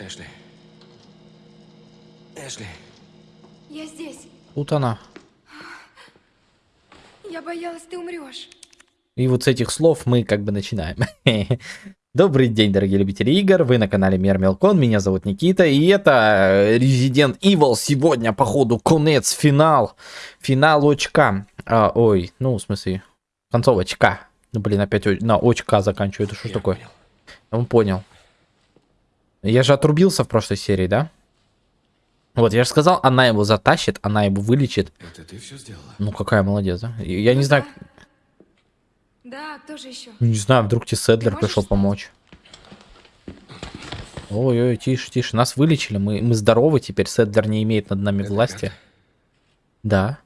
Эшли. Эшли. Я здесь. Тут она. Я боялась, ты умрешь. И вот с этих слов мы как бы начинаем. Добрый день, дорогие любители игр, вы на канале Мер Мелкон, меня зовут Никита, и это Resident Evil сегодня, походу, конец, финал, финал очка, а, ой, ну, в смысле, концовочка, ну, блин, опять на очка заканчиваю, это что ж Я такое? понял. Он понял. Я же отрубился в прошлой серии, да? Вот, я же сказал, она его затащит, она его вылечит. Это ты все сделала? Ну, какая молодец, да? Я не знаю, Да, кто же еще? не знаю, вдруг тебе Седлер пришел встать? помочь. Ой-ой, тише, тише. Нас вылечили, мы, мы здоровы теперь. Седлер не имеет над нами Это власти. карта? Да.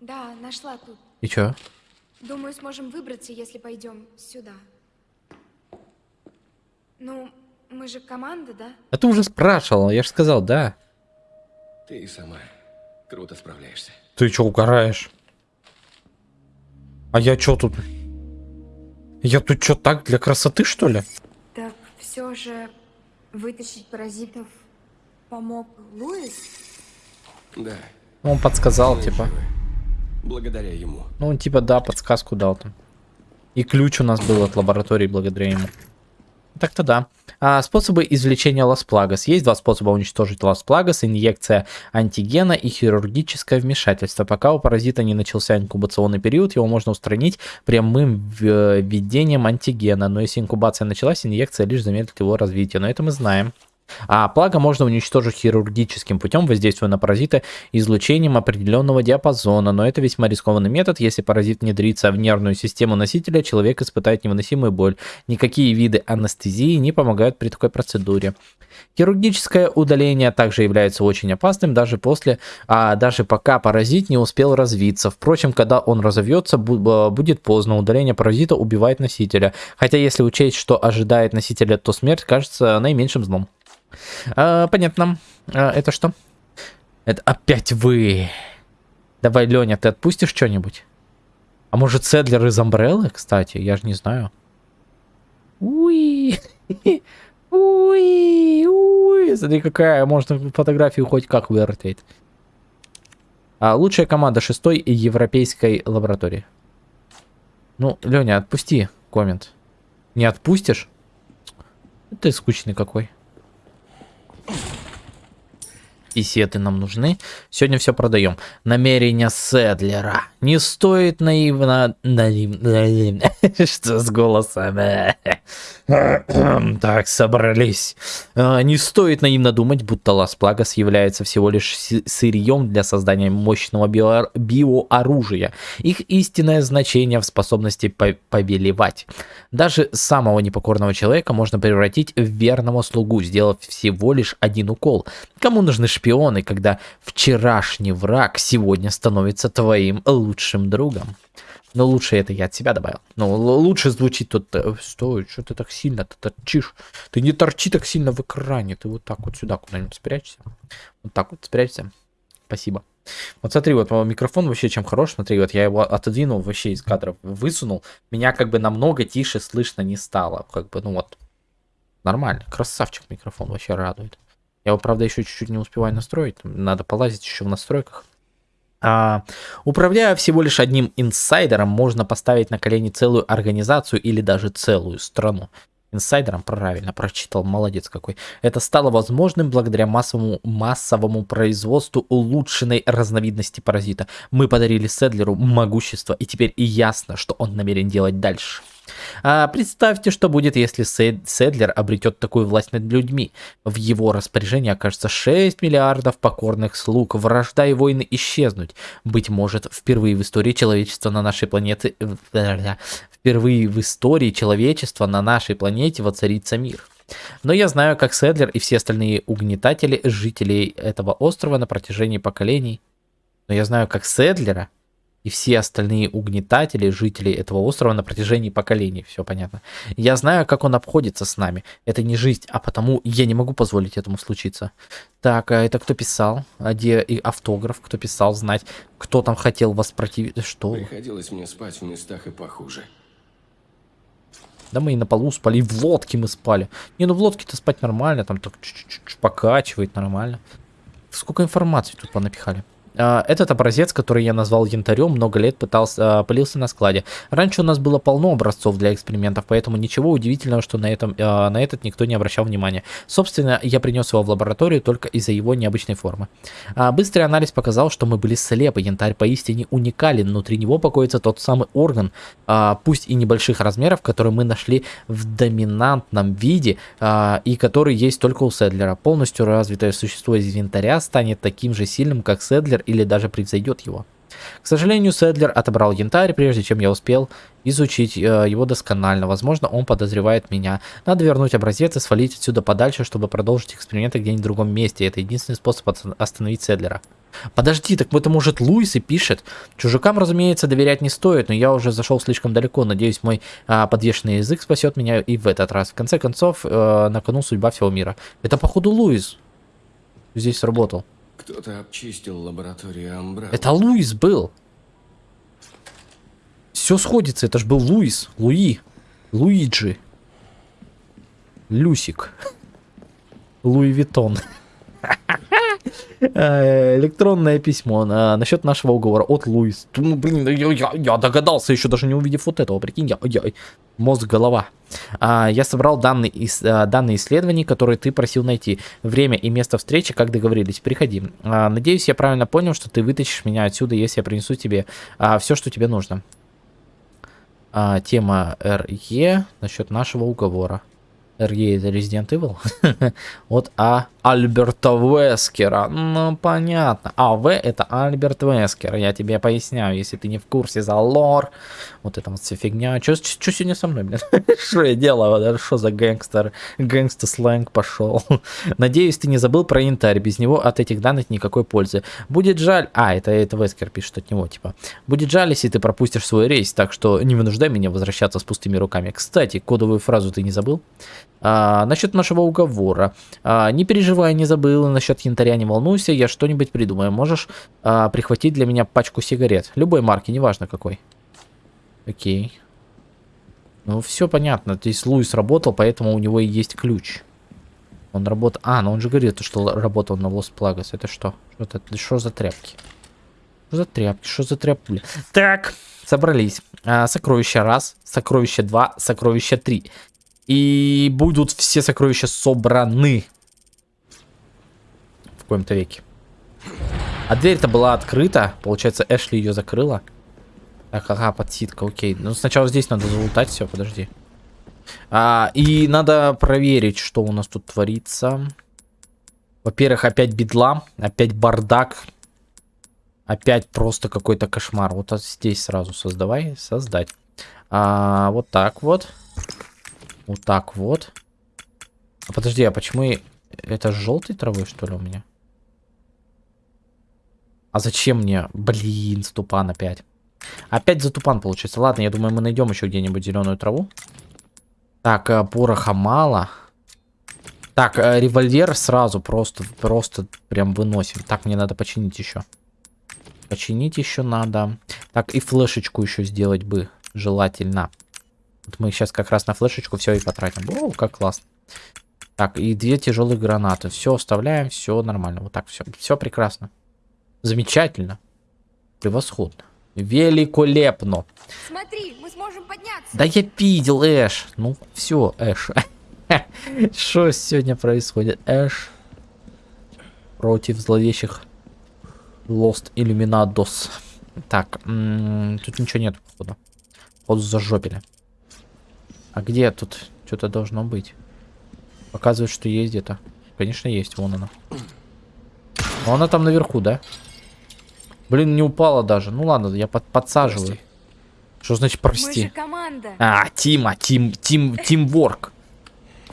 Да, нашла тут. И чё? Думаю, сможем выбраться, если пойдем сюда. Ну, мы же команда, да? А ты уже спрашивал, я же сказал, да. Ты и сама круто справляешься. Ты чё угораешь? А я чё тут? Я тут чё так для красоты, что ли? Так все же вытащить паразитов помог Луис? Да. Он подсказал, мы типа. Благодаря ему. Ну, он типа, да, подсказку дал там. И ключ у нас был от лаборатории благодаря ему. Так-то да. А, способы извлечения Лас-Плагас. Есть два способа уничтожить Лас-Плагас. Инъекция антигена и хирургическое вмешательство. Пока у паразита не начался инкубационный период, его можно устранить прямым в- введением антигена. Но если инкубация началась, инъекция лишь замедлит его развитие. Но это мы знаем. А плага можно уничтожить хирургическим путем, воздействуя на паразита излучением определенного диапазона, но это весьма рискованный метод. Если паразит внедрится в нервную систему носителя, человек испытает невыносимую боль. Никакие виды анестезии не помогают при такой процедуре. Хирургическое удаление также является очень опасным даже после, а даже пока паразит не успел развиться. Впрочем, когда он разовьется, э, будет поздно. Удаление паразита убивает носителя. Хотя если учесть, что ожидает носителя, то смерть кажется наименьшим злом. А, понятно. А, это что? Это опять вы. Давай, Леня, ты отпустишь что-нибудь? А может, Седлер из Амбреллы, кстати? Я же не знаю. Уи. Уи. Уи. Смотри, какая. Можно фотографию хоть как вертеть. А, лучшая команда шестой европейской лаборатории. Ну, Леня, отпусти коммент. Не отпустишь? Ты скучный какой. Ugh. Писеты нам нужны. Сегодня все продаем. Намерения Седлера. Не стоит наивно... наив- наивно. Что с голосом? Так, собрались. А, Не стоит наивно думать, будто Лас Плагас является всего лишь сырьем для создания мощного био- биооружия. Их истинное значение в способности по- повелевать. Даже самого непокорного человека можно превратить в верного слугу, сделав всего лишь один укол. Кому нужны шпионы, когда вчерашний враг сегодня становится твоим лучшим другом? Но лучше это я от себя добавил. Но лучше звучит тут... э, Стой, что ты так сильно ты торчишь? Ты не торчи так сильно в экране. Ты вот так вот сюда куда-нибудь спрячься. Вот так вот спрячься. Спасибо. Вот смотри, вот э, микрофон вообще чем хорош. Смотри, вот я его отодвинул вообще из кадров, высунул. Меня как бы намного тише слышно не стало. Как бы, ну вот, нормально. Красавчик микрофон, вообще радует. Я его, правда, еще чуть-чуть не успеваю настроить. Надо полазить еще в настройках. А, управляя всего лишь одним инсайдером, можно поставить на колени целую организацию или даже целую страну. Инсайдером правильно прочитал, молодец какой. Это стало возможным благодаря массовому, массовому производству улучшенной разновидности паразита. Мы подарили Седлеру могущество, и теперь и ясно, что он намерен делать дальше. А представьте, что будет, если Сед- Седлер обретет такую власть над людьми. В его распоряжении окажется 6 миллиардов покорных слуг. Вражда и войны исчезнуть. Быть может, впервые в истории человечества на нашей планете... Впервые в истории человечества на нашей планете воцарится мир. Но я знаю, как Седлер и все остальные угнетатели жителей этого острова на протяжении поколений. Но я знаю, как Седлера и все остальные угнетатели жителей этого острова на протяжении поколений. Все понятно. Я знаю, как он обходится с нами. Это не жизнь, а потому я не могу позволить этому случиться. Так, а это кто писал? А где и автограф? Кто писал? Знать, кто там хотел воспротивить? Что? Приходилось мне спать в местах и похуже. Да мы и на полу спали, и в лодке мы спали. Не, ну в лодке-то спать нормально, там так чуть-чуть покачивает нормально. Сколько информации тут понапихали. А, Этот образец, который я назвал янтарем, много лет пытался, а, пылился на складе. Раньше у нас было полно образцов для экспериментов, поэтому ничего удивительного, что на, этом, а, на этот никто не обращал внимания. Собственно, я принес его в лабораторию только из-за его необычной формы. Быстрый анализ показал, что мы были слепы. Янтарь поистине уникален. Внутри него покоится тот самый орган, пусть и небольших размеров, который мы нашли в доминантном виде и который есть только у Седлера. Полностью развитое существо из янтаря станет таким же сильным, как Седлер или даже превзойдет его. К сожалению, Седлер отобрал янтарь, прежде чем я успел изучить э, его досконально. Возможно, он подозревает меня. Надо вернуть образец и свалить отсюда подальше, чтобы продолжить эксперименты где-нибудь в другом месте. Это единственный способ остановить Седлера. Подожди, так это может Луис и пишет. Чужакам, разумеется, доверять не стоит, но я уже зашел слишком далеко. Надеюсь, мой а, подвешенный язык спасет меня и в этот раз. В конце концов, э, на кону судьба всего мира. Это, походу, Луис здесь сработал. Кто-то обчистил лабораторию Амбра. Это Луис был. Все сходится, это ж был Луис, Луи, Луиджи, Люсик, Луи Виттон. Э, Электронное письмо на, насчет нашего уговора от Луис. Ну, блин, я, я- я догадался, еще даже не увидев вот этого, прикинь, я, я- мозг, голова. А, я собрал данные, ис- а, данные исследований, которые ты просил найти. Время и место встречи, как договорились. Приходи. А, надеюсь, я правильно понял, что ты вытащишь меня отсюда, если я принесу тебе все, что тебе нужно. А, тема РЕ насчет нашего уговора. РЕ это Resident Evil. От А. Альберта Вескера. Ну, понятно. А В это Альберт Вескер. Я тебе поясняю, если ты не в курсе за лор. Вот это вот вся фигня. Что сегодня со мной, блин? Что я делаю? Что за гэнгстер? Гэнгстер сленг пошел. Надеюсь, ты не забыл про янтарь. Без него от этих данных никакой пользы. Будет жаль... А, это, это Вескер пишет от него, типа. Будет жаль, если ты пропустишь свой рейс, так что не вынуждай меня возвращаться с пустыми руками. Кстати, кодовую фразу ты не забыл? А, насчет нашего уговора. А, не переживай, не забыл. Насчет янтаря не волнуйся, я что-нибудь придумаю. Можешь а, прихватить для меня пачку сигарет. Любой марки, неважно какой. Окей. Ну, все понятно. Здесь Луис работал, поэтому у него и есть ключ. Он работал... А, ну он же говорит, что работал на Лос Плагас. Это что? Что, это... что за тряпки? Что за тряпки? Что за тряпки? Так, собрались. А, сокровище раз, сокровище два, сокровище три. И будут все сокровища собраны. В коем-то веке. А дверь-то была открыта. Получается, Эшли ее закрыла. Так, ага, подсидка, окей. Ну, сначала здесь надо залутать все, подожди. А, и надо проверить, что у нас тут творится. Во-первых, опять бедла, опять бардак. Опять просто какой-то кошмар. Вот от здесь сразу создавай, создать. А, вот так вот. Вот так вот. А подожди, а почему это желтой травой, что ли, у меня? А зачем мне? Блин, ступан опять. Опять за тупан получается. Ладно, я думаю, мы найдем еще где-нибудь зеленую траву. Так, э, пороха мало. Так, э, револьвер сразу просто, просто прям выносим. Так, мне надо починить еще. Починить еще надо. Так, и флешечку еще сделать бы желательно. Вот мы сейчас как раз на флешечку все и потратим. О, как классно. Так, и две тяжелые гранаты. Все оставляем, все нормально. Вот так все. Все прекрасно. Замечательно. Превосходно. Великолепно. Смотри, мы сможем подняться. Да я видел, Эш. Ну, все, Эш. Что сегодня происходит? Эш против зловещих Lost Illuminados. Так, тут ничего нет, походу. Вот зажопили. А где тут что-то должно быть? Показывает, что есть где-то. Конечно, есть. Вон она. Но она там наверху, да? Блин, не упала даже. Ну ладно, я под подсаживаю. Прости. Что значит Мы прости? же команда. А, Тима, Тим, Тим, Тимворк.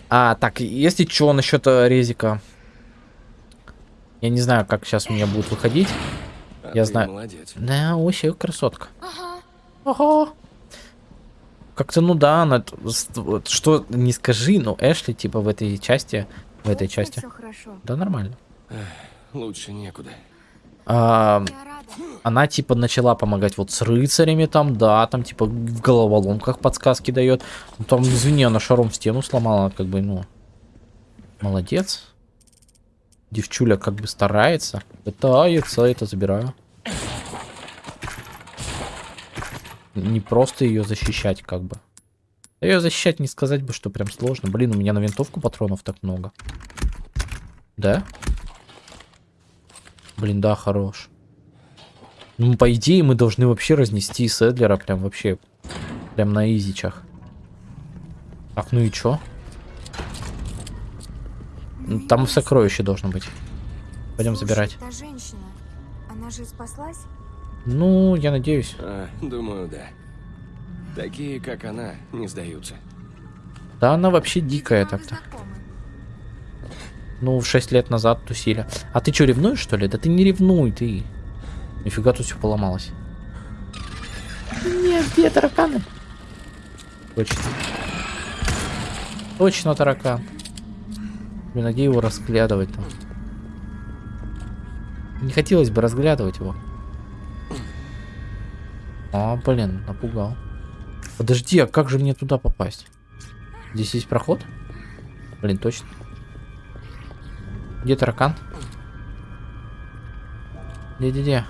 А, так, если что насчет э, резика. Я не знаю, как сейчас у меня будет выходить. А Я знаю. молодец. Да, вообще красотка. Ага. Ага. Как-то, ну да, она... Что, не скажи, но Эшли, типа, в этой части... В этой части. Все хорошо. Да, нормально. Лучше некуда. А, она типа начала помогать вот с рыцарями там, да, там типа в головоломках подсказки дает. Ну, там, извини, она шаром стену сломала, как бы, ну, молодец. Девчуля как бы старается, пытается, это забираю. Не просто ее защищать, как бы. Ее защищать не сказать бы, что прям сложно. Блин, у меня на винтовку патронов так много. Да? Блин, да, хорош. Ну, по идее, мы должны вообще разнести Седлера прям вообще. Прям на изичах. Так, ну и чё? Там сокровище должно быть. Пойдем забирать. Та женщина, она же спаслась? Ну, я надеюсь. А, думаю, да. Такие, как она, не сдаются. Да, она вообще дикая так-то. Ну, 6 лет назад тусили. А ты что, ревнуешь, что ли? Да ты не ревнуй, ты. Нифига тут все поломалось. Нет, где тараканы? Точно. Точно таракан. Блин, а где его разглядывать там? Не хотелось бы разглядывать его. А, блин, напугал. Подожди, а как же мне туда попасть? Здесь есть проход? Блин, точно. Где таракан? Где-где-где?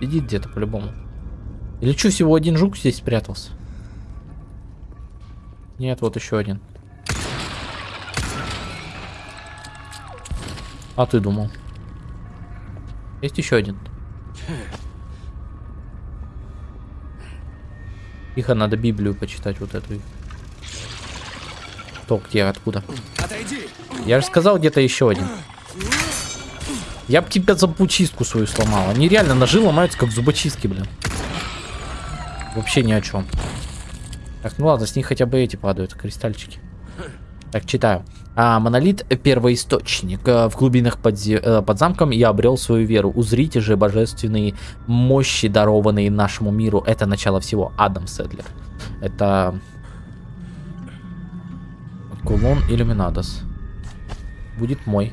Сидит где-то по-любому. Или что, всего один жук здесь спрятался? Нет, вот еще один. А ты думал? Есть еще один. Тихо, надо Библию почитать вот эту. Кто, где, откуда? Отойди! Я же сказал, где-то еще один. Я бы тебя зубочистку свою сломал. Они реально ножи ломаются, как зубочистки, блин. Вообще ни о чем. Так, ну ладно, с них хотя бы эти падают, кристальчики. Так, читаю. А, монолит первоисточник. Э, В глубинах под, э, под замком я обрел свою веру. Узрите же божественные мощи, дарованные нашему миру. Это начало всего. Адам Седлер. Это... Кулон Иллюминадос. Будет мой.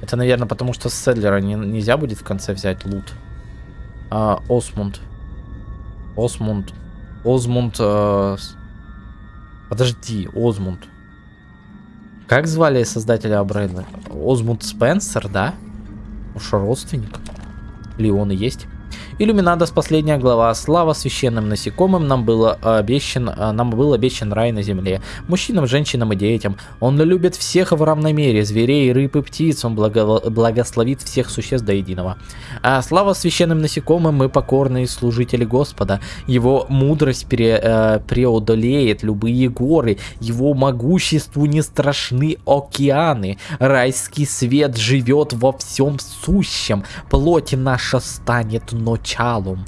Это, наверное, потому что с Седлера не- нельзя будет в конце взять лут. А, Осмунд. Осмунд. Озмунд. э, Подожди, Озмунд. Как звали создателя Абрейла? Озмунд Спенсер, да? Уж родственник. Или он и есть? Иллюминадос, последняя глава. Слава священным насекомым нам было обещан, а, нам был обещан рай на земле. Мужчинам, женщинам и детям. Он любит всех в равной мере, зверей, рыб и птиц. Он благо- благословит всех существ до единого. А слава священным насекомым, мы покорные служители Господа. Его мудрость пере- э, преодолеет любые горы. Его могуществу не страшны океаны. Райский свет живет во всем сущем. Плоть наша станет началом.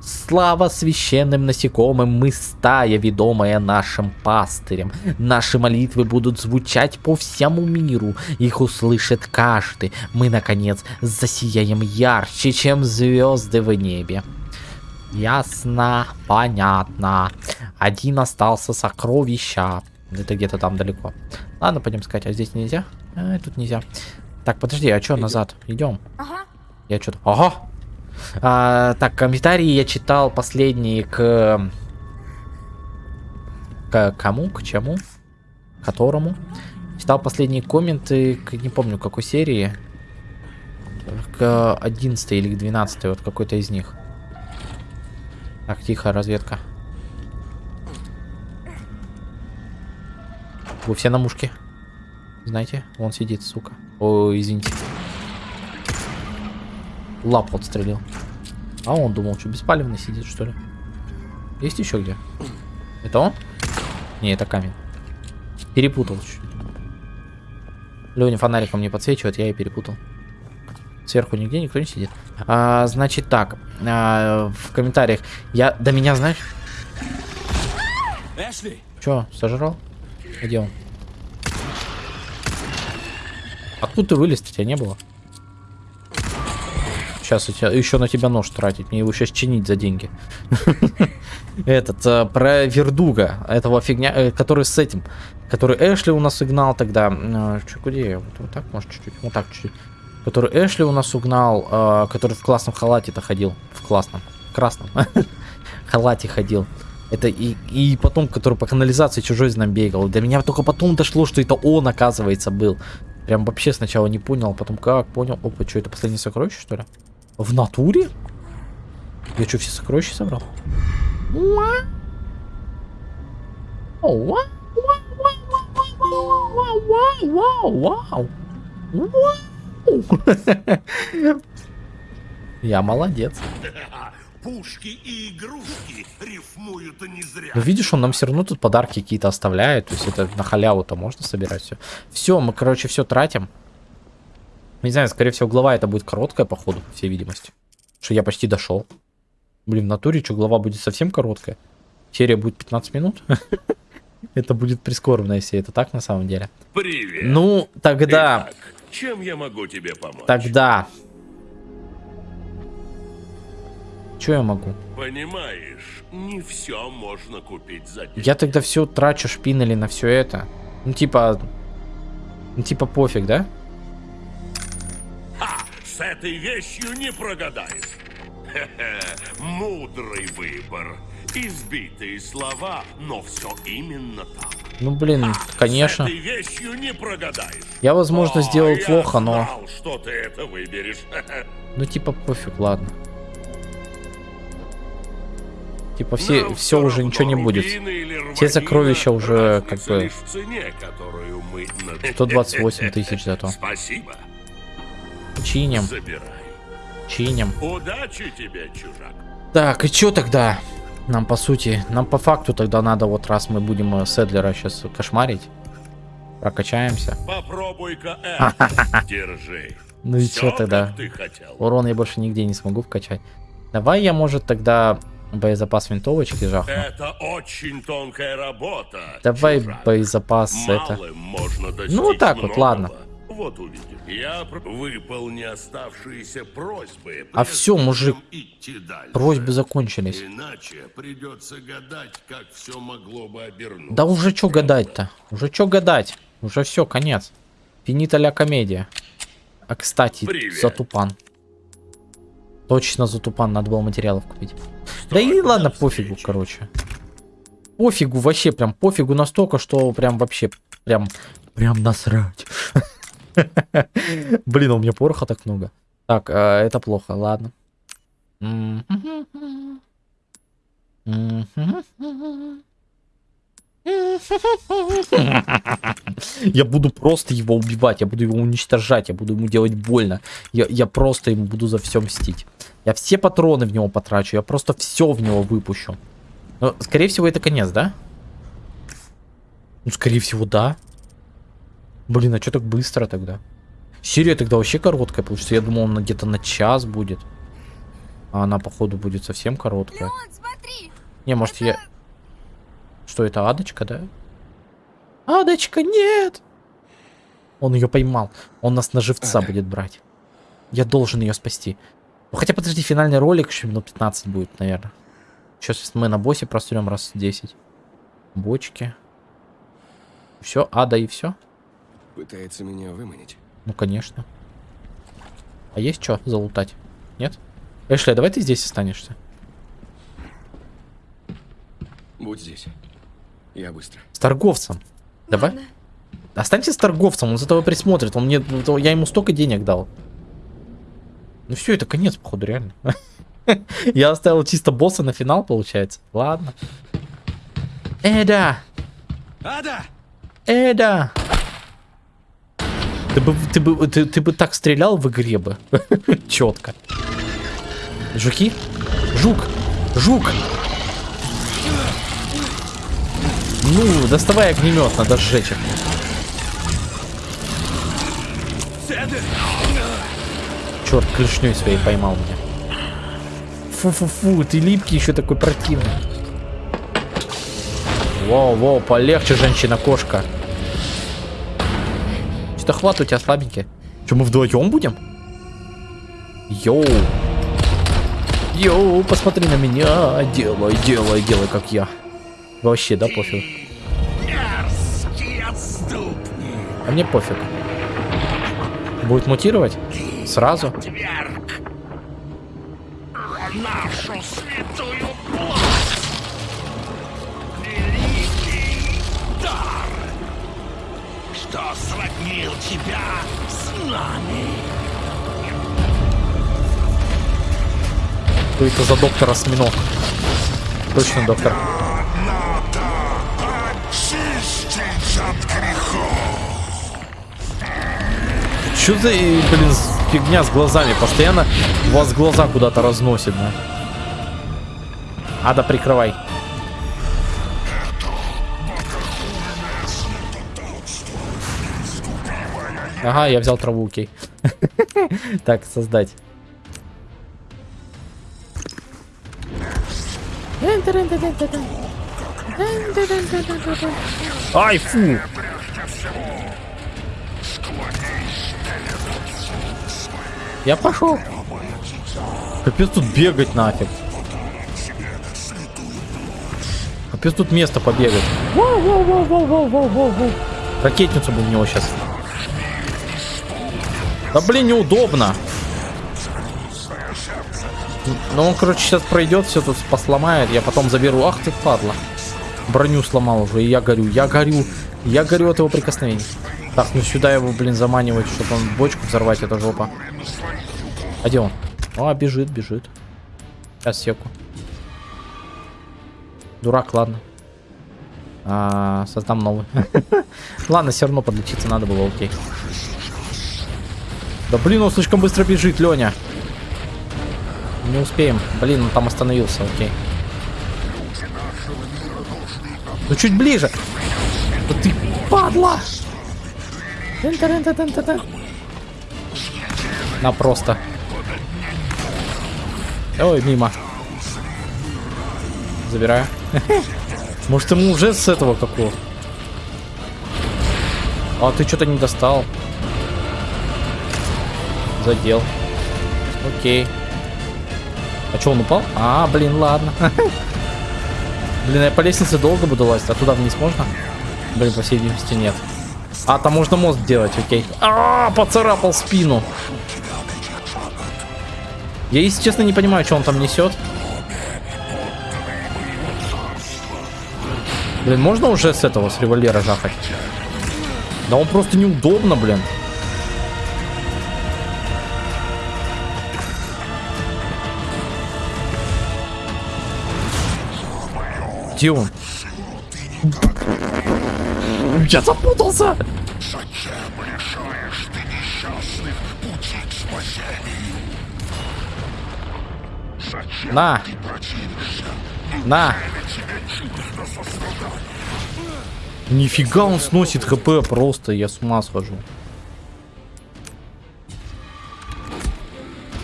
Слава священным насекомым, мы стая, ведомая нашим пастырем. Наши молитвы будут звучать по всему миру, их услышит каждый. Мы, наконец, засияем ярче, чем звезды в небе. Ясно, понятно. Один остался сокровища. Это где-то там далеко. Ладно, пойдем искать. А здесь нельзя? А, тут нельзя. Так, подожди, а что назад? Идем. Ага. Я что-то... Ага! А, так, комментарии я читал последние к... К кому? К чему? Которому? Читал последние комменты к... Не помню, какой серии. К 11 или к 12, вот какой-то из них. Так, тихо, разведка. Вы все на мушке. Знаете, он сидит, сука. Ой, извините. Лапу отстрелил. А он думал, что беспалевный сидит, что ли? Есть еще где? Это он? Не, это камень. Перепутал чуть-чуть. Леня фонариком не подсвечивает, я и перепутал. Сверху нигде никто не сидит. А, значит так, а, в комментариях. Я до меня, знаешь, Эшли! Че, сожрал? Где он? Откуда ты вылез? Тебя не было? Сейчас еще на тебя нож тратить. Мне его сейчас чинить за деньги. Этот, э, про Вердуга. Этого фигня, э, который с этим. Который Эшли у нас сигнал тогда. Че, где я? Вот, так, может, чуть-чуть. Вот так, чуть-чуть. Который Эшли у нас угнал, э, который в классном халате-то ходил. В классном. Красном. халате ходил. Это и, и потом, который по канализации чужой за нами бегал. До меня только потом дошло, что это он, оказывается, был. Прям вообще сначала не понял, а потом как понял. Опа, что это последнее сокровище, что ли? В натуре? Я что, все сокровища собрал? Я молодец. Пушки и игрушки рифмуют не зря. Ну, видишь, он нам все равно тут подарки какие-то оставляет. То есть это на халяву-то можно собирать все. Все, мы, короче, все тратим. Не знаю, скорее всего, глава это будет короткая, походу, по всей видимости. Что я почти дошел. Блин, в натуре, что глава будет совсем короткая. Серия будет 15 минут. Это будет прискорбно, если это так на самом деле. Привет. Ну, тогда, Итак, чем я могу тебе помочь? тогда. Что я могу? Понимаешь, не все можно купить за деньги. Я тогда все трачу шпинели на все это. Ну, типа... Ну, типа пофиг, да? С этой вещью не прогадаешь. Хе-хе, мудрый выбор. Избитые слова, но все именно так. Ну, блин, конечно. С этой вещью не прогадаешь. Я, возможно, О, сделал я плохо, но... знал, что ты это выберешь. Ну, типа, пофиг, ладно. Типа, все, Нам все уже ничего не будет. Все сокровища уже, как бы, цене, которую мы... на- 128 тысяч зато. Спасибо. Чиним, Забирай. чиним. Удачи тебе, чужак. Так, и чё тогда? Нам, по сути, нам по факту тогда надо, вот раз мы будем э, Седлера сейчас кошмарить, прокачаемся. Попробуй-ка это. Держи. Ну и чё тогда? Урон я больше нигде не смогу вкачать. Давай я, может, тогда боезапас винтовочки жахну. Это очень тонкая работа. Давай чужак. боезапас это. Малым достичь Ну, вот так вот, многого. ладно. Вот увидим. Я выполни оставшиеся просьбы. А всё, мужик. Просьбы закончились. Иначе придется гадать, как все могло бы обернуться. Да уже чё гадать-то? Уже чё гадать? Уже все, конец. Финита ля комедия. А кстати, Привет. Затупан. Точно Затупан, надо было материалов купить. Да и ладно, пофигу, короче. Пофигу, вообще прям пофигу настолько, что прям вообще, прям, прям насрать. Блин, у меня пороха так много. Так, э, это плохо, ладно. Я буду просто его убивать, я буду его уничтожать, я буду ему делать больно. Я, я просто ему буду за все мстить. Я все патроны в него потрачу, я просто все в него выпущу. Но, скорее всего, это конец, да? Ну, скорее всего, да. Блин, а что так быстро тогда? Серия тогда вообще короткая, получится. Я думал, она где-то на час будет. А она, походу, будет совсем короткая. Леон, смотри! Не, может, я... Что это, Адочка, да? Адочка, нет! Он ее поймал. Он нас на живца будет брать. Я должен ее спасти. Ну, хотя, подожди, финальный ролик еще минут 15 будет, наверное. Сейчас мы на боссе прострем раз 10. Бочки. Все, ада и все? Пытается меня выманить. Ну, конечно. А есть что залутать? Нет? Эшли, а давай ты здесь останешься. Будь здесь. Я быстро. С торговцем. Давай. Ладно. Останься с торговцем, он за тобой присмотрит. Он мне, ну, я ему столько денег дал. Ну все, это конец, походу, реально. Я оставил чисто босса на финал, получается. Ладно. Эда! Ада! Эда! Ты бы, ты бы, ты, ты бы так стрелял в игре бы. Четко. Жуки? Жук! Жук! Ну, доставай огнемет, надо сжечь их. Черт, клешней своей поймал меня. Фу-фу-фу, ты липкий еще такой противный. Воу-воу, полегче, женщина-кошка. Что-то хват у тебя слабенький. Что, мы вдвоем будем? Йоу. Йоу, посмотри на меня. Делай, делай, делай, как я. Вообще, да, пофиг. А мне пофиг. Будет мутировать? Сразу? Сроднил тебя с нами? Что это за доктор осьминог? Точно доктор. Что за, блин, фигня с глазами? Постоянно у вас глаза куда-то разносит, да? Ада, прикрывай. Ага, я взял траву, окей. Так, создать. Ай, фу! Я пошел. Капец тут бегать нафиг. Капец тут место побегать. Воу-воу-воу-воу-воу-воу-воу. Ракетницу бы в него сейчас. Да блин, неудобно. Ну он, короче, сейчас пройдет, все тут посломает. Я потом заберу. Ах ты падла. Броню сломал уже, и я горю. Я горю. Я горю от его прикосновений. Так, ну сюда его, блин, заманивать, чтобы он бочку взорвать, это жопа. А где он? А, бежит, бежит. Сейчас секу. Дурак, ладно. А, создам новый. ладно, все равно подлечиться надо было, окей. Да блин, он слишком быстро бежит, Леня. Не успеем. Блин, он там остановился, окей. Ну чуть ближе. Да ты падла. На просто. Ой, мимо. Забираю. Может ему уже с этого какого? А ты что-то не достал. Задел. Окей. А что, он упал? А, блин, ладно. Блин, я по лестнице долго буду лазить, а туда вниз можно? Блин, по всей видимости нет. А, там можно мост делать, окей. А, поцарапал спину. Я, если честно, не понимаю, что он там несет. Блин, можно уже с этого, с револьвера жахать? Да он просто неудобно, блин. Где? Я запутался! На! На! Нифига он сносит хп просто, я с ума схожу.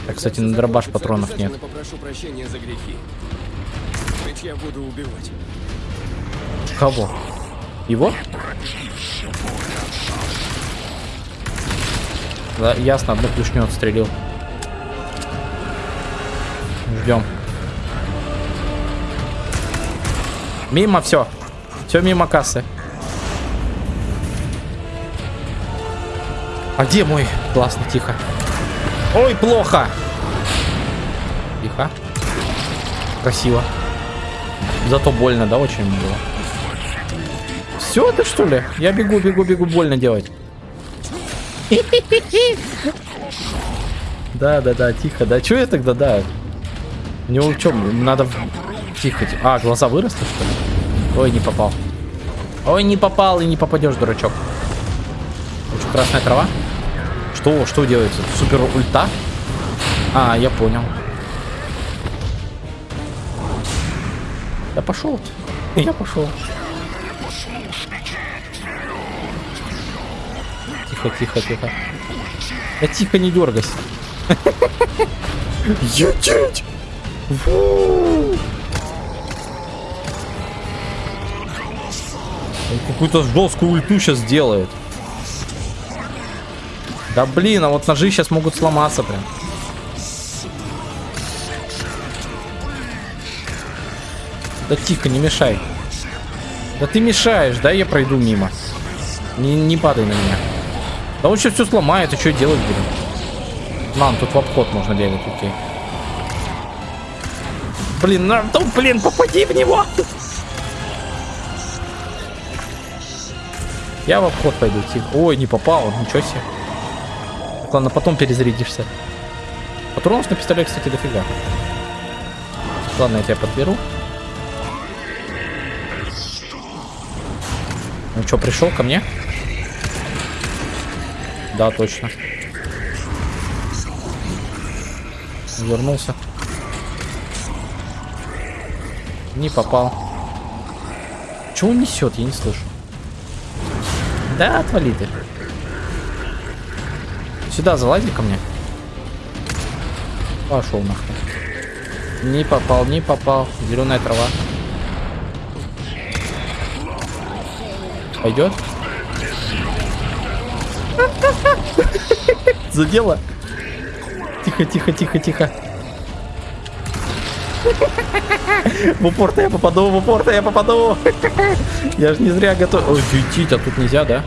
Так, кстати, на дробаш патронов нет. Попрошу прощения за грехи. Ведь я буду убивать. Кого? Его? Да, ясно, одну клешню отстрелил. Ждем. Мимо все. Все мимо кассы. А где мой? Классно, тихо. Ой, плохо. Тихо. Красиво. Зато больно, да, очень было. Все, ты что ли? Я бегу, бегу, бегу, больно делать. Да, да, да, тихо. Да, что я тогда, да? У него что, надо... Тихо, тихо. А, глаза выросли, что ли? Ой, не попал. Ой, не попал и не попадешь, дурачок. Это что, красная трава? Что, что делается? Супер ульта? А, я понял. Я пошел. Я пошел. Тихо, тихо, тихо. Да тихо, не дергайся. Он какую-то жесткую ульту сейчас делает. Да блин, а вот ножи сейчас могут сломаться прям. Да тихо, не мешай. Да ты мешаешь, да я пройду мимо. Не, не падай на меня. Да он сейчас все сломает, и что делать будем? Ладно, тут в обход можно бегать, окей. Блин, ну, ну, блин, попади в него! Я в обход пойду, тихо. Ой, не попал, ничего себе. Так, ладно, потом перезарядишься. Патронов на пистолет, кстати, дофига. Ладно, я тебя подберу. Ну что, пришел ко мне? Да, точно. Вернулся. Не попал. Чего он несет? Я не слышу. Да, отвали ты. Сюда залази ко мне. Пошел нахуй. Не попал, не попал. Зеленая трава. Пойдет? Задело. Тихо, тихо, тихо, тихо. В упор-то я попаду, в упор-то я попаду. Я же не зря готов. Ой, чуть-чуть, а тут нельзя, да?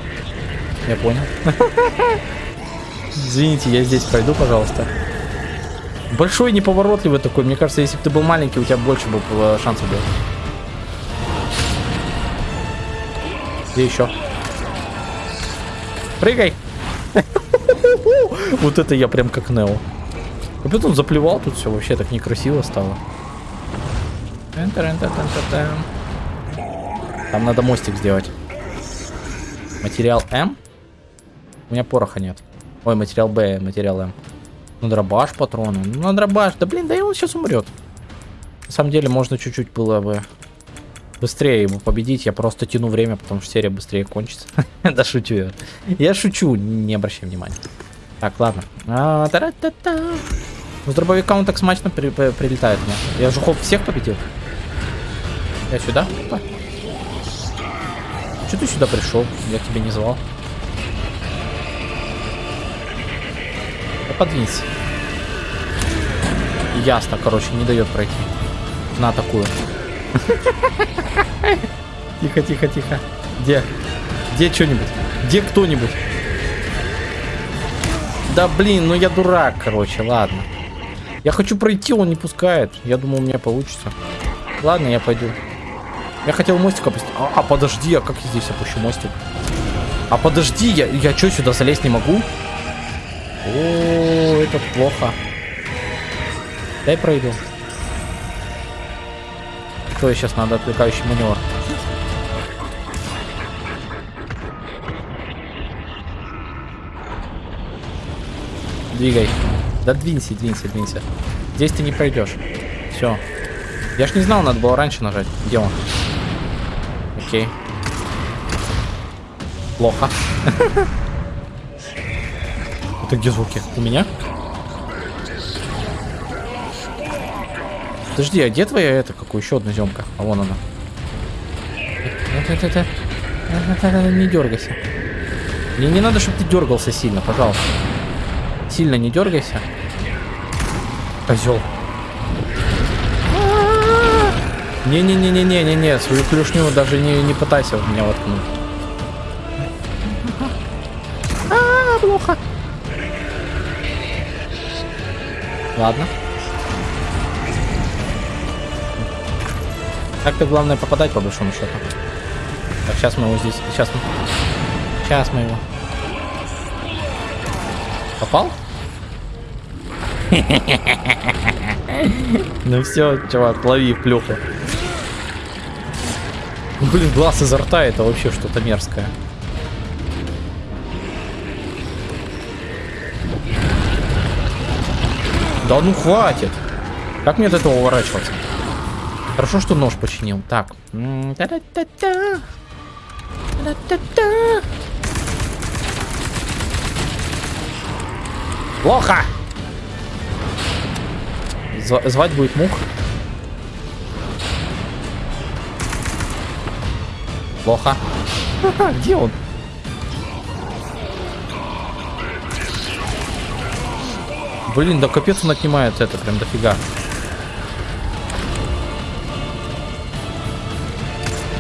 Я понял. Извините, я здесь пройду, пожалуйста. Большой неповоротливый такой. Мне кажется, если бы ты был маленький, у тебя больше бы шансов было. Где еще? Прыгай! Вот это я прям как Нео. Капец он заплевал тут все, вообще так некрасиво стало. Там надо мостик сделать. Материал М? У меня пороха нет. Ой, материал Б, материал М. Ну, дробаш патроны. Ну, на дробаш. Да блин, да и он сейчас умрет. На самом деле, можно чуть-чуть было бы быстрее его победить. Я просто тяну время, потому что серия быстрее кончится. Да шучу я. Я шучу, не обращай внимания. Так, ладно. А, та-ра-та-та. С дробовика он так смачно при при прилетает мне. Я же хоп всех победил. Я сюда? Опа. Че ты сюда пришел? Я тебя не звал. Подвинься. Ясно, короче, не дает пройти. На такую. Тихо, тихо, тихо. Где? Где что-нибудь? Где кто-нибудь? Да блин, ну я дурак, короче, ладно. Я хочу пройти, он не пускает. Я думал, у меня получится. Ладно, я пойду. Я хотел мостик опустить. А, а подожди, а как я здесь опущу мостик? А подожди, я, я что, сюда залезть не могу? О, это плохо. Дай пройду. Что сейчас надо отвлекающий маневр? Двигай. Да двинься, двинься, двинься. Здесь ты не пройдешь. Все. Я ж не знал, надо было раньше нажать. Где он? Окей. Плохо. Это где звуки? У меня? Подожди, а где твоя это? Какую еще одна земка? А вон она. Не дергайся. Мне не надо, чтобы ты дергался сильно, пожалуйста. Сильно не дергайся. Козел. Не-не-не-не-не-не-не, свою клюшню даже не, не пытайся в меня воткнуть. А, плохо. Ладно. Так-то главное попадать по большому счету. Так, сейчас мы его здесь. Сейчас мы. Сейчас мы его. Попал? Ну все, чувак, лови плюху. Ну, блин, глаз изо рта это вообще что-то мерзкое. Да ну хватит. Как мне от этого уворачиваться? Хорошо, что нож починил. Так. Плохо! Зв звать будет мух. Плохо. Где он? Блин, да капец он отнимает это прям дофига.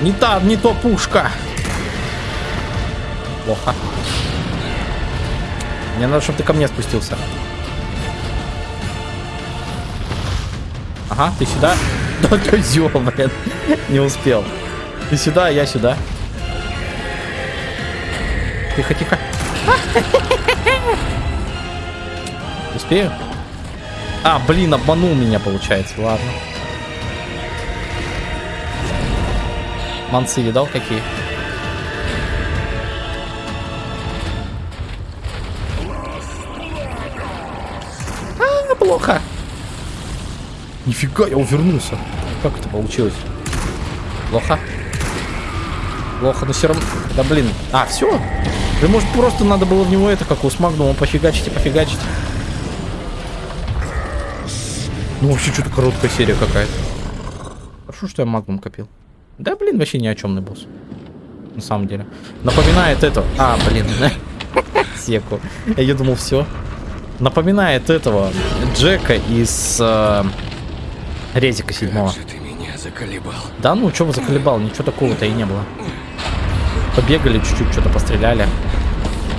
Не та, не то пушка. Плохо. Мне надо, чтобы ты ко мне спустился. Ага, ты сюда. Да ты зё, блин. Не успел. Ты сюда, я сюда. Тихо-тихо. Успею? А, блин, обманул меня, получается. Ладно. Манцы видал какие? А, плохо. Нифига, я увернулся. Как это получилось? Плохо. Плохо, но все равно... Да блин. А, все? Да может просто надо было в него это, как у Смагнума, пофигачить и пофигачить. Ну вообще что-то короткая серия какая-то. Хорошо, что я магнум копил. Да блин, вообще ни о чемный босс. На самом деле. Напоминает это... А, блин. Секу. Я думал, все. Напоминает этого Джека из э, Резика седьмого. Как же ты меня заколебал. Да ну, что вы заколебал? Ничего такого-то и не было. Побегали чуть-чуть, что-то постреляли.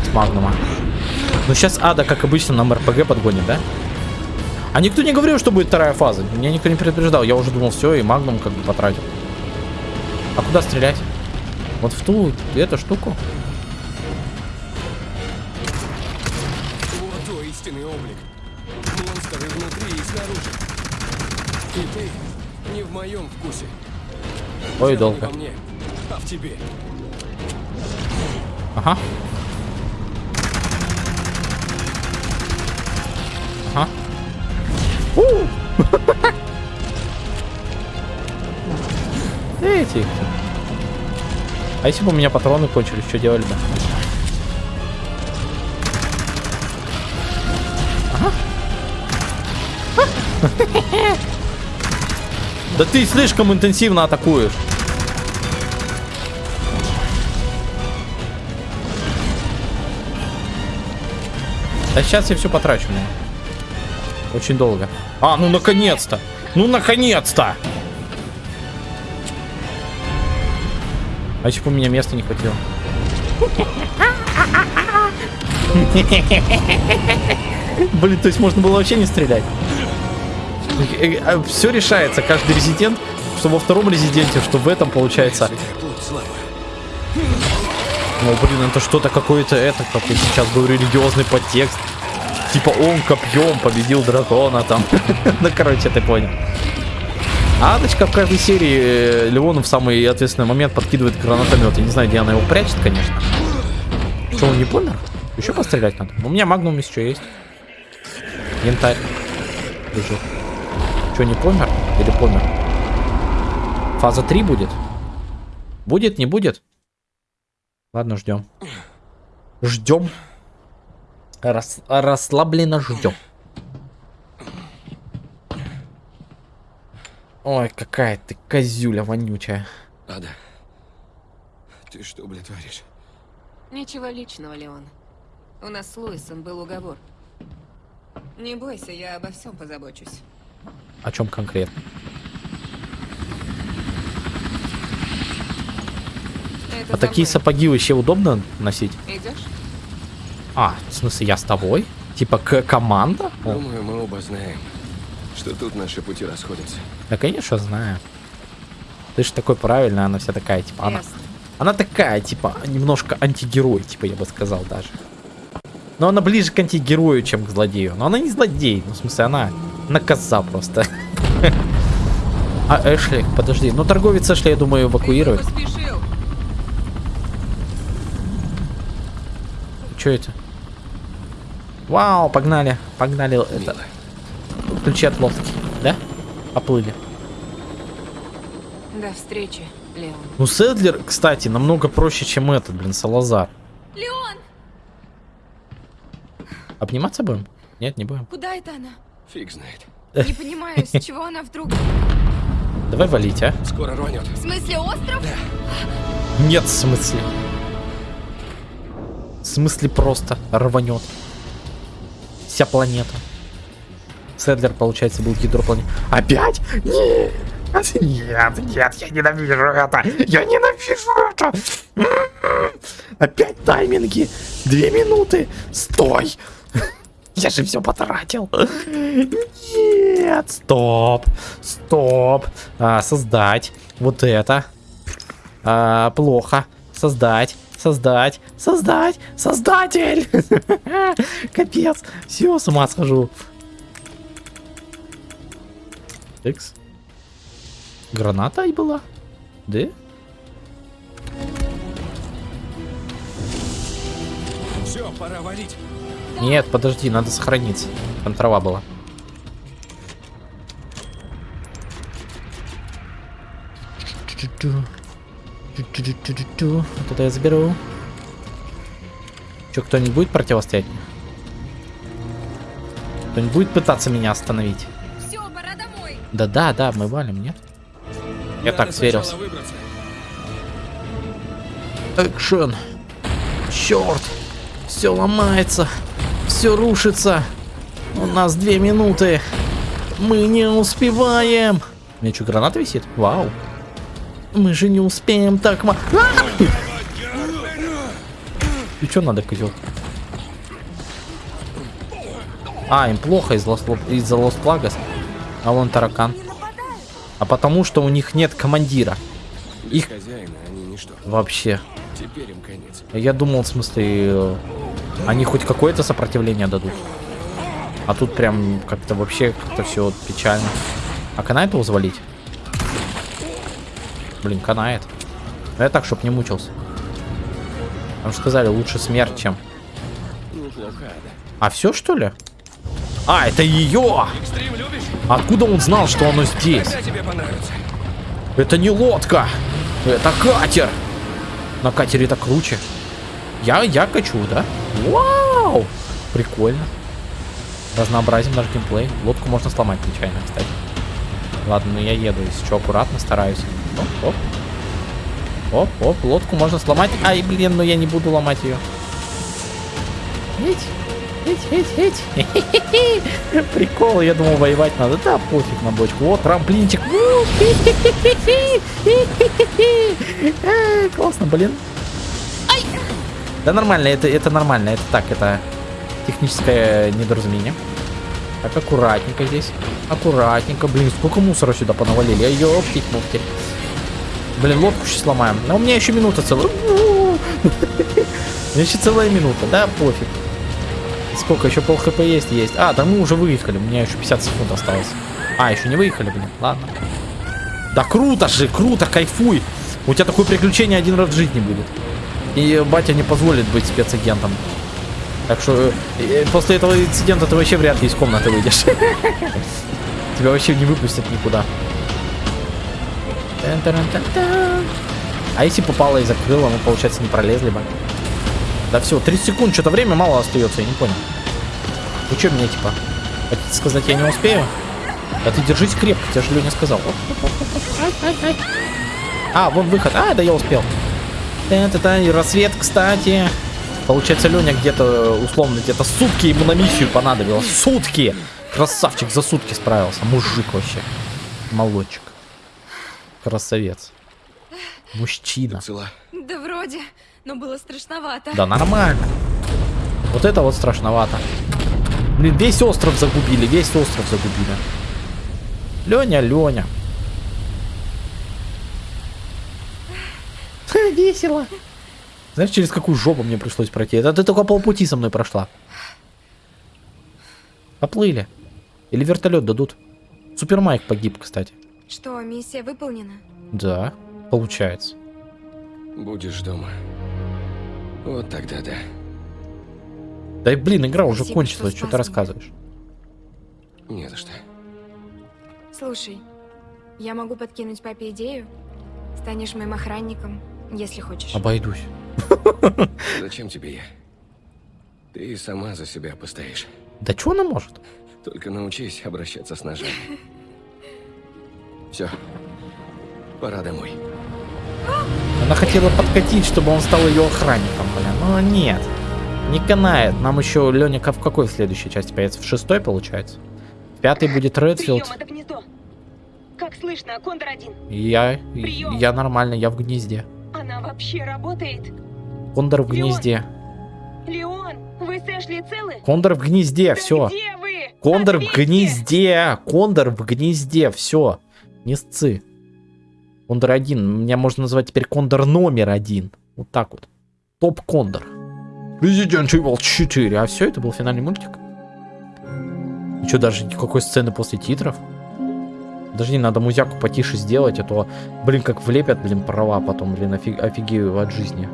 С магнума. Ну сейчас Ада, как обычно, нам РПГ подгонит, да? А никто не говорил, что будет вторая фаза. Меня никто не предупреждал. Я уже думал, все, и магнум как бы потратил. А куда стрелять? Вот в ту, эту штуку? Вот твой истинный облик. Монстры внутри и снаружи. И ты не в моем вкусе. Ой, Дело долго. Мне, а в тебе. Ага. Ага. У! Эти. А если бы у меня патроны кончились, что делали бы? Да ты слишком интенсивно атакуешь. Да сейчас я все потрачу. Очень долго. А, ну наконец-то! Ну наконец-то! А бы у меня места не хватило? Блин, то есть можно было вообще не стрелять? Все решается, каждый резидент, что во втором резиденте, что в этом получается. Славы. Ну, блин, это что-то какое-то это, как я сейчас был религиозный подтекст. Типа он копьем победил дракона там. ну, короче, ты понял. Адочка в каждой серии э, Леону в самый ответственный момент подкидывает гранатомет. Я не знаю, где она его прячет, конечно. Что, он не помер? Еще пострелять надо. У меня магнум еще есть. Янтарь. Лежит. Что, не помер? Или помер? Фаза 3 будет? Будет, не будет? Ладно, ждем. Ждем. Рас, расслабленно ждем. Ой, какая ты козюля вонючая. Ада, ты что, блин, творишь? Ничего личного, Леон. У нас с Луисом был уговор. Не бойся, я обо всем позабочусь. О чем конкретно? Это А такие сапоги вообще удобно носить? Идешь? А, в смысле, я с тобой? Типа к команда? Думаю, мы оба знаем, что тут наши пути расходятся. да, конечно, знаю. Ты же такой правильный, она вся такая, типа, она, она такая, типа, немножко антигерой, типа, я бы сказал даже. Но она ближе к антигерою, чем к злодею. Но она не злодей, ну, в смысле, она, коза просто. А Эшли, подожди, ну торговец Эшли, я думаю, эвакуирует. Что это? Вау, погнали, погнали. Это, ключи от лодки, да? Поплыли. До встречи, Леон. Ну, Седлер, кстати, намного проще, чем этот, блин, Салазар. Леон, Обниматься будем? Нет, не будем. куда это она? Фиг знает. Не понимаю, с чего она вдруг... Давай валить, а? Скоро рванет. В смысле остров? Нет, в смысле. В смысле просто рванет. Вся планета. Седлер, получается, был гидропланет. Опять? Нет! Нет, нет, я ненавижу это! Я ненавижу это! М-м-м. Опять тайминги! Две минуты! Стой! Я же все потратил. Нет, стоп, стоп. А, создать вот это. А, плохо. Создать, создать, создать, создатель. Капец. Все, с ума схожу. Экс. Граната и была? Да? Все, пора валить. Нет, подожди, надо сохраниться. Там трава была. Вот это я заберу. Че, кто-нибудь будет противостоять? Кто-нибудь будет пытаться меня остановить? Домой. Да-да, да, мы валим, нет? Я Надо так сверился. Экшен. Черт. Все ломается. Все рушится. У нас две минуты. Мы не успеваем. У меня что, граната висит? Вау. Мы же не успеем так ма... А! И что надо, козел? А, им плохо из-за Лос- из-за Лос Плагас. А вон таракан. А потому что у них нет командира. Без Их- хозяина они ничто. Вообще. Теперь им конец. Я думал, в смысле, э, они хоть какое-то сопротивление дадут. А тут прям как-то вообще как-то все печально. А канает его завалить? Блин, канает. Но я так, чтоб не мучился. Там же сказали, лучше смерть, чем... Да. А все что ли? А, это ее! Экстрим? Откуда он знал, что оно здесь? Это не лодка! Это катер! На катере это круче. Я, я качу, да? Вау! Прикольно. Разнообразим наш геймплей. Лодку можно сломать нечаянно, кстати. Ладно, ну я еду, если что, аккуратно стараюсь. Оп, оп. Оп, оп, лодку можно сломать. Ай, блин, но я не буду ломать ее. Эть. Прикол, я думал, воевать надо. Да, пофиг на бочку. Вот, трамплинчик. Э, Классно, блин. Да нормально, это, это нормально. Это так, это техническое недоразумение. Так, аккуратненько здесь. Аккуратненько. Блин, сколько мусора сюда понавалили. А ёптить муфтить. Блин, лодку сейчас сломаем. Но у меня еще минута целая. У меня еще целая минута. Да, пофиг. Сколько? Еще пол хп есть? Есть. А, да мы уже выехали. У меня еще 50 секунд осталось. А, еще не выехали, блин. Ладно. Да круто же, круто, кайфуй. У тебя такое приключение один раз в жизни будет. И батя не позволит быть спецагентом. Так что э, после этого инцидента ты вообще вряд ли из комнаты выйдешь. Тебя вообще не выпустят никуда. А если попало и закрыло, мы, получается, не пролезли бы. Да все, 30 секунд, что-то время мало остается, я не понял. Вы что мне, типа, хотите сказать, я не успею? Да ты держись крепко, тебе же Леня сказал. А, вон выход. А, да я успел. Та-та-та, и рассвет, кстати. Получается, Леня где-то, условно, где-то сутки ему на миссию понадобилось. Сутки! Красавчик, за сутки справился. Мужик вообще. Молодчик. Красавец. Мужчина. Цела. Да вроде, но было страшновато. Да нормально. Вот это вот страшновато. Блин, весь остров загубили, весь остров загубили. Леня, Леня. Весело. Знаешь, через какую жопу мне пришлось пройти? Это ты только полпути со мной прошла. Поплыли. Или вертолет дадут. Супермайк погиб, кстати. Что, миссия выполнена? Да, получается. Будешь дома. Вот тогда да. Да и блин, игра уже Спасибо, кончилась, что что ты рассказываешь? Не за что. Слушай, я могу подкинуть папе идею. Станешь моим охранником, если хочешь. Обойдусь. Зачем тебе я? Ты сама за себя постоишь. Да что она может? Только научись обращаться с ножами. Все. Пора домой. Она хотела подкатить, чтобы он стал ее охранником, блин. Но нет. Не канает. Нам еще Леня в какой в следующей части появится? В шестой, получается? В пятой будет Редфилд. Прием, это гнездо. Как слышно, Кондор один. Я, Прием. я нормально, я в гнезде. Она вообще работает? Кондор в гнезде. Леон, вы с Эшли целы? Кондор в гнезде, Да все. Где вы? Кондор в Ответьте! гнезде. Кондор в гнезде, все. Не сцы. Кондор один. Меня можно назвать теперь Кондор номер один. Вот так вот. Топ Кондор. Resident Evil 4. А все, это был финальный мультик. И что, даже никакой сцены после титров? Даже не надо музяку потише сделать, а то, блин, как влепят, блин, права потом, блин, офиг- офигею от жизни.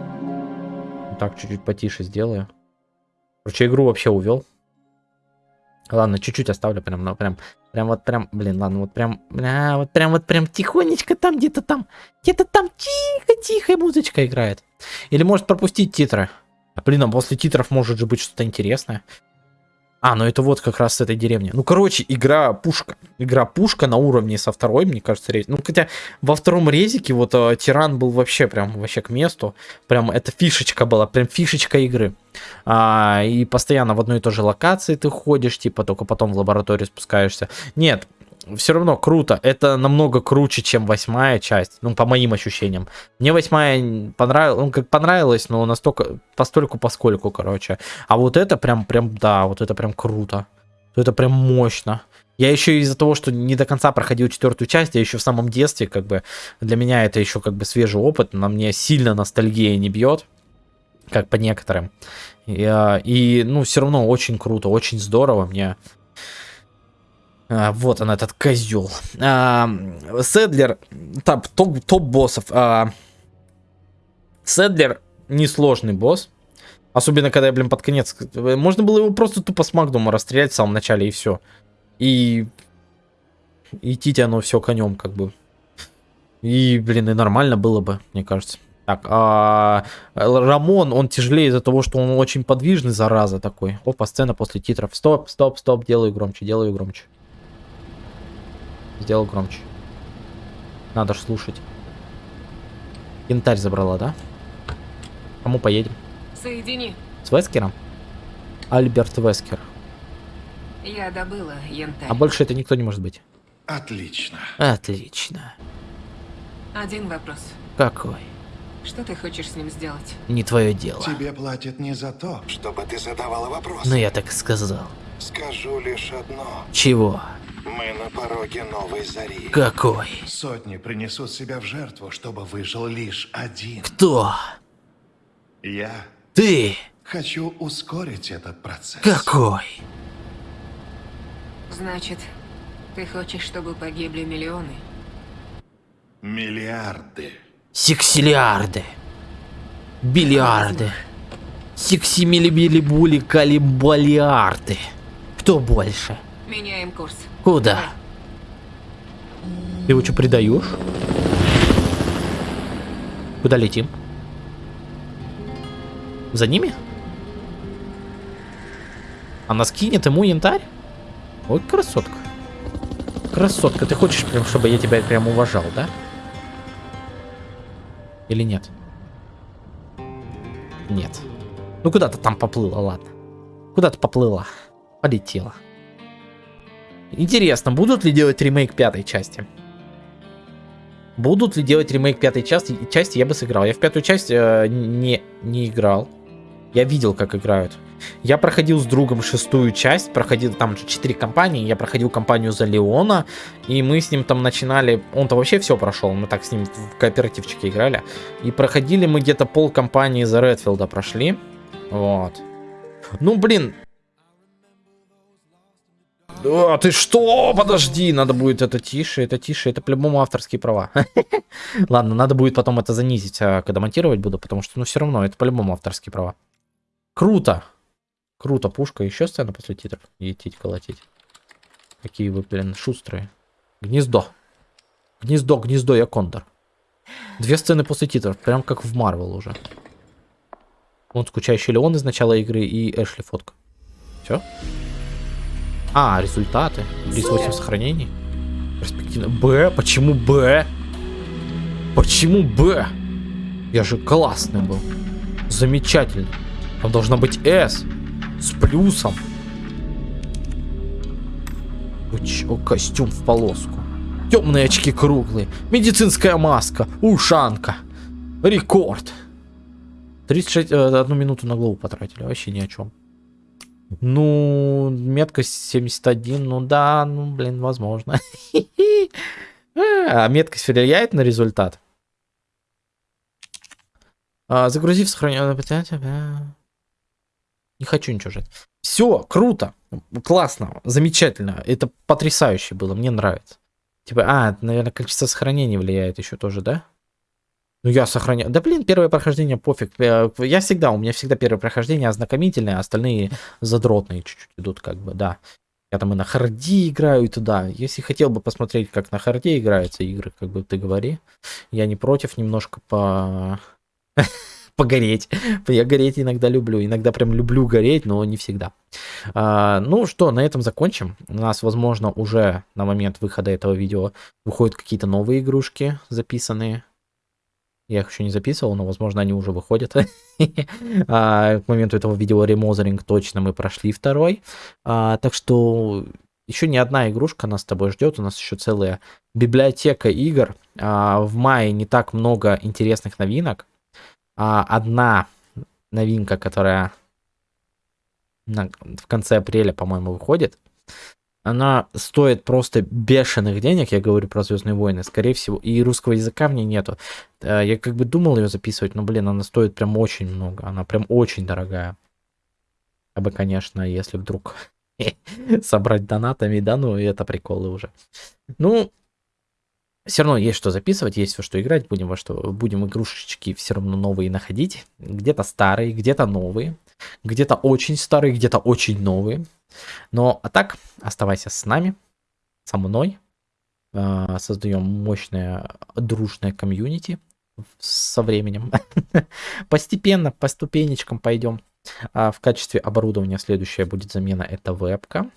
Так, чуть-чуть потише сделаю. Короче, игру вообще увел. Ладно, чуть-чуть оставлю, прям, ну, прям, прям вот прям, блин, ладно, вот прям, бля, вот прям, вот прям тихонечко там, где-то там, где-то там тихо-тихо музычка играет. Или может пропустить титры. А, блин, а после титров может же быть что-то интересное. А, ну это вот как раз с этой деревни. Ну, короче, игра пушка. Игра пушка на уровне со второй, мне кажется, рез. Ну, хотя во втором резике вот э, тиран был вообще прям вообще к месту. Прям это фишечка была, прям фишечка игры. А, и постоянно в одной и той же локации ты ходишь, типа только потом в лабораторию спускаешься. Нет, все равно круто. Это намного круче, чем восьмая часть. Ну, по моим ощущениям. Мне восьмая понравилась, ну, как понравилась, но настолько, постольку поскольку, короче. А вот это прям, прям, да, вот это прям круто. Это прям мощно. Я еще из-за того, что не до конца проходил четвертую часть, я еще в самом детстве, как бы, для меня это еще как бы свежий опыт, на мне сильно ностальгия не бьет, как по некоторым. И, и, ну, все равно очень круто, очень здорово мне. А, вот он, этот козел. А, Седлер, топ, топ, топ боссов. А, Седлер несложный босс. Особенно, когда я, блин, под конец... Можно было его просто тупо с Магдума расстрелять в самом начале, и все. И... Идти оно все конем, как бы. И, блин, и нормально было бы, мне кажется. Так, а Рамон, он тяжелее из-за того, что он очень подвижный, зараза такой. Опа, сцена после титров. Стоп, стоп, стоп, делаю громче, делаю громче. Сделал громче. Надо ж слушать. Янтарь забрала, да? Кому поедем? Соедини. С Вескером? Альберт Вескер. Я добыла янтарь. А больше это никто не может быть. Отлично. Отлично. Один вопрос. Какой? Что ты хочешь с ним сделать? Не твое дело. Тебе платят не за то, чтобы ты задавала вопросы. Но я так и сказал. Скажу лишь одно. Чего? Мы на пороге новой зари. Какой? Сотни принесут себя в жертву, чтобы выжил лишь один. Кто? Я Ты? хочу ускорить этот процесс. Какой? Значит, ты хочешь, чтобы погибли миллионы? Миллиарды. Сексилиарды. Бильярды. Сексимилибили-були калибалиарды. Кто больше? Меняем курс. Куда? Ты его что, предаешь? Куда летим? За ними? Она скинет ему янтарь? Ой, красотка. Красотка, ты хочешь прям, чтобы я тебя прям уважал, да? Или нет? Нет. Ну куда-то там поплыла, ладно. Куда-то поплыла. Полетела. Интересно, будут ли делать ремейк пятой части? Будут ли делать ремейк пятой части? Части я бы сыграл. Я в пятую часть э, не, не играл. Я видел, как играют. Я проходил с другом шестую часть, проходил там же 4 компании, я проходил компанию за Леона, и мы с ним там начинали, он-то вообще все прошел, мы так с ним в кооперативчике играли, и проходили мы где-то пол компании за Редфилда прошли, вот. Ну, блин. А, ты что? Подожди, надо будет это тише, это тише, это по-любому авторские права. Ладно, надо будет потом это занизить, а, когда монтировать буду, потому что, ну, все равно, это по-любому авторские права. Круто. Круто, пушка. Еще сцена после титров. Етить, колотить. Какие вы, блин, шустрые. Гнездо. Гнездо, гнездо, я кондор. Две сцены после титров. Прям как в Марвел уже. Он скучающий Леон из начала игры и Эшли фотка. Все? А, результаты. 38 сохранений. Перспективно. Б? Почему Б? Почему Б? Я же классный был. Замечательный. Там должна быть S. С плюсом. Чё, костюм в полоску. Темные очки круглые. Медицинская маска. Ушанка. Рекорд. 36, э, одну минуту на голову потратили, вообще ни о чем. Ну, меткость 71, ну да, ну, блин, возможно. А меткость влияет на результат? А, загрузив сохранение. Не хочу ничего жать. Все, круто, классно, замечательно. Это потрясающе было, мне нравится. Типа, а, наверное, количество сохранений влияет еще тоже, да? Ну, я сохраняю. Да, блин, первое прохождение пофиг. Я я всегда, у меня всегда первое прохождение ознакомительное, а остальные задротные чуть-чуть идут, как бы, да. Я там и на харде играю, и туда. Если хотел бы посмотреть, как на харде играются игры, как бы ты говори. Я не против немножко по... погореть. Я гореть иногда люблю. Иногда прям люблю гореть, но не всегда. А, ну что, на этом закончим. У нас, возможно, уже на момент выхода этого видео выходят какие-то новые игрушки записанные. Я их еще не записывал, но, возможно, они уже выходят. а, к моменту этого видео ремозеринг точно мы прошли второй. А, так что еще не одна игрушка нас с тобой ждет. У нас еще целая библиотека игр. А, в мае не так много интересных новинок. Одна новинка, которая в конце апреля, по-моему, выходит она стоит просто бешеных денег, я говорю про Звездные войны, скорее всего, и русского языка в ней нету. Э, я как бы думал ее записывать, но, блин, она стоит прям очень много, она прям очень дорогая. Я бы, конечно, если вдруг собрать донатами, да, ну это приколы уже. Ну, все равно есть что записывать, есть во что играть, будем во что, будем игрушечки все равно новые находить, где-то старые, где-то новые, где-то очень старые, где-то очень новые. Но а так, оставайся с нами, со мной. А, Создаем мощное дружное комьюнити со временем. Постепенно, по ступенечкам пойдем. А в качестве оборудования следующая будет замена это вебка.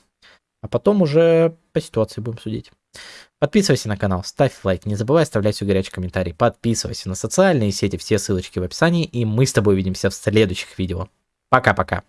А потом уже по ситуации будем судить. Подписывайся на канал, ставь лайк, не забывай оставлять свой горячий комментарий. Подписывайся на социальные сети, все ссылочки в описании. И мы с тобой увидимся в следующих видео. Пока-пока.